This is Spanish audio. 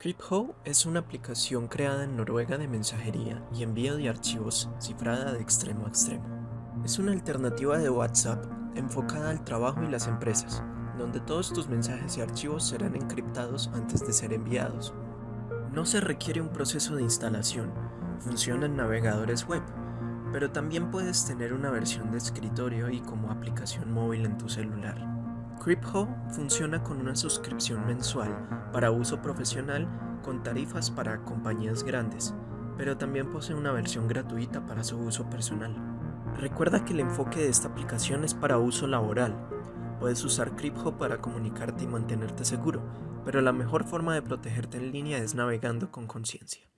CryptHo es una aplicación creada en Noruega de mensajería y envío de archivos cifrada de extremo a extremo. Es una alternativa de WhatsApp enfocada al trabajo y las empresas, donde todos tus mensajes y archivos serán encriptados antes de ser enviados. No se requiere un proceso de instalación, funciona en navegadores web, pero también puedes tener una versión de escritorio y como aplicación móvil en tu celular. CryptHo funciona con una suscripción mensual para uso profesional con tarifas para compañías grandes, pero también posee una versión gratuita para su uso personal. Recuerda que el enfoque de esta aplicación es para uso laboral. Puedes usar CryptHo para comunicarte y mantenerte seguro, pero la mejor forma de protegerte en línea es navegando con conciencia.